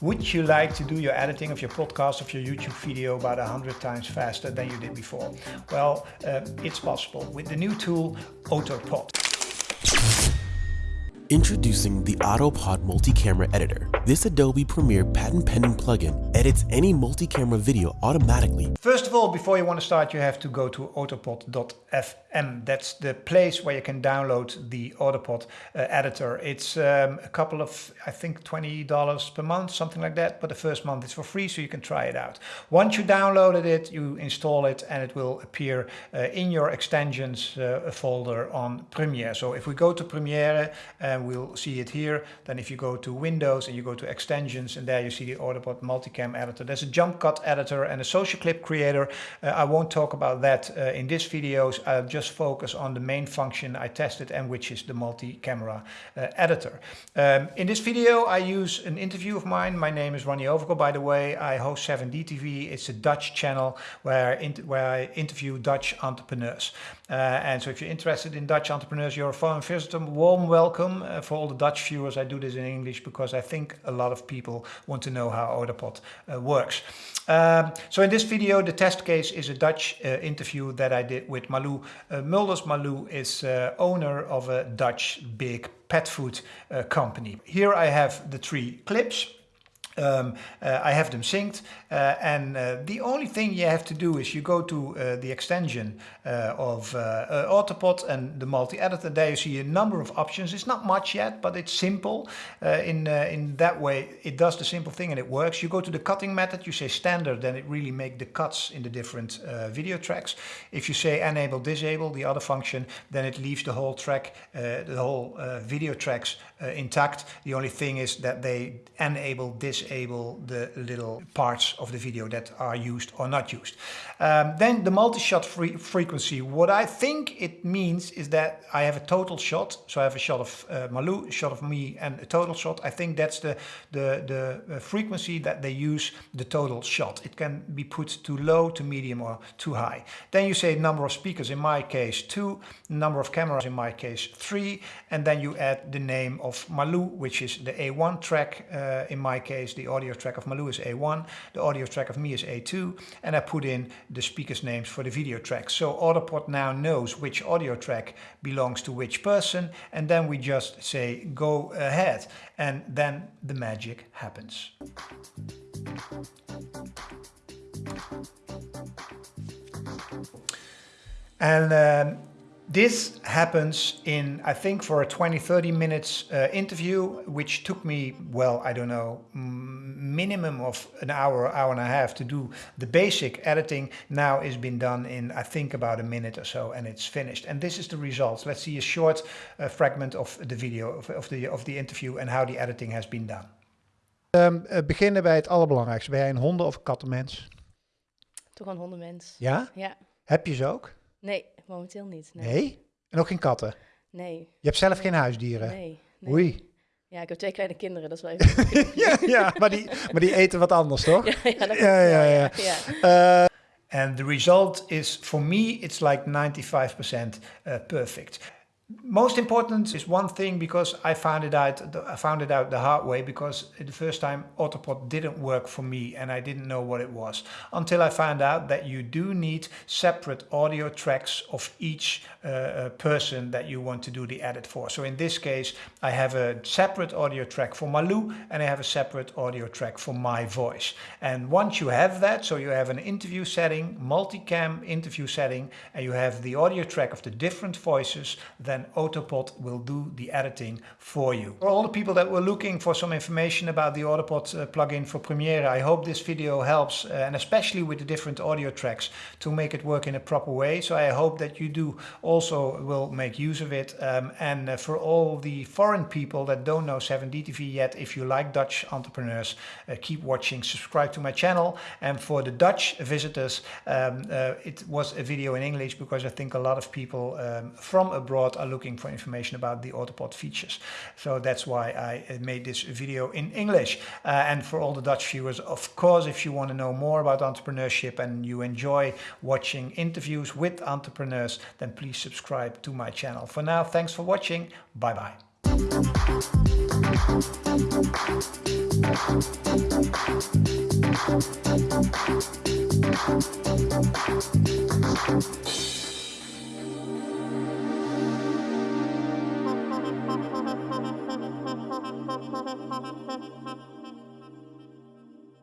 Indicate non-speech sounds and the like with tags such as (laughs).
Would you like to do your editing of your podcast, of your YouTube video about 100 times faster than you did before? Well, uh, it's possible with the new tool AutoPod. Introducing the AutoPod multi-camera editor. This Adobe Premiere patent-pending plugin edits any multi-camera video automatically. First of all, before you want to start, you have to go to autopod.fm. That's the place where you can download the AutoPod uh, editor. It's um, a couple of, I think, $20 per month, something like that. But the first month is for free, so you can try it out. Once you downloaded it, you install it and it will appear uh, in your extensions uh, folder on Premiere. So if we go to Premiere, uh, and we'll see it here. Then if you go to Windows and you go to extensions and there you see the Autopod multicam editor. There's a jump cut editor and a social clip creator. Uh, I won't talk about that uh, in this video. I'll just focus on the main function I tested and which is the multi-camera uh, editor. Um, in this video I use an interview of mine. My name is Ronnie Overgaard by the way. I host 7D TV. It's a Dutch channel where, where I interview Dutch entrepreneurs. Uh, and so if you're interested in Dutch entrepreneurs, you're a foreign visitor, warm welcome uh, for all the Dutch viewers, I do this in English because I think a lot of people want to know how Autopod uh, works. Um, so in this video, the test case is a Dutch uh, interview that I did with Malou uh, Mulders. Malou is uh, owner of a Dutch big pet food uh, company. Here I have the three clips. Um, uh, I have them synced uh, and uh, the only thing you have to do is you go to uh, the extension uh, of uh, Autopod and the multi-editor. There you see a number of options. It's not much yet, but it's simple. in, in that way, it does the simple thing and it works. You go to the cutting method, you say standard, then it really make the cuts in the different video tracks. If you say enable, disable, the other function, then it leaves the whole track, the whole video tracks intact. The only thing is that they enable, disable, disable the little parts of the video that are used or not used. Um, then the multi-shot free frequency. What I think it means is that I have a total shot. So I have a shot of uh, Malou, a shot of me and a total shot. I think that's the, the, the uh, frequency that they use the total shot. It can be put too low, too medium or too high. Then you say number of speakers, in my case two, number of cameras, in my case three. And then you add the name of Malou, which is the A1 track, uh, in my case the audio track of Malou is A1, the audio track of me is A2, and I put in the speakers names for the video tracks. So Autopod now knows which audio track belongs to which person, and then we just say go ahead, and then the magic happens. And um, this happens in, I think for a 20, 30 minutes uh, interview, which took me, well, I don't know, minimum of an hour, hour and a half to do the basic editing now is been done in, I think about a minute or so and it's finished. And this is the results. Let's see a short uh, fragment of the video, of, of, the, of the interview and how the editing has been done. Um, beginnen bij het allerbelangrijkste. Ben jij een honden- of kattenmens? Toch een hondenmens. Ja? Ja. Heb je ze ook? Nee, momenteel niet. Nee. nee? En ook geen katten? Nee. Je hebt zelf geen huisdieren? Nee. nee. Oei. Ja, ik heb twee kleine kinderen, dat is wel (laughs) even... ja, ja maar, die, maar die eten wat anders, toch? Ja, ja, dat ja, ja, ja. ja. Uh, and the result is, for me, it's like 95% uh, perfect. Most important is one thing because I found it out I found it out the hard way because the first time Autopod didn't work for me and I didn't know what it was until I found out that you do need separate audio tracks of each uh, uh, person that you want to do the edit for. So in this case I have a separate audio track for Malou and I have a separate audio track for my voice. And once you have that, so you have an interview setting, multicam interview setting and you have the audio track of the different voices, then then Autopod will do the editing for you. For all the people that were looking for some information about the Autopod uh, plugin for Premiere, I hope this video helps uh, and especially with the different audio tracks to make it work in a proper way. So I hope that you do also will make use of it. Um, and uh, for all the foreign people that don't know 7DTV yet, if you like Dutch entrepreneurs, uh, keep watching, subscribe to my channel. And for the Dutch visitors, um, uh, it was a video in English because I think a lot of people um, from abroad are looking for information about the Autopod features. So that's why I uh, made this video in English. Uh, and for all the Dutch viewers, of course, if you want to know more about entrepreneurship and you enjoy watching interviews with entrepreneurs, then please subscribe to my channel. For now, thanks for watching. Bye bye.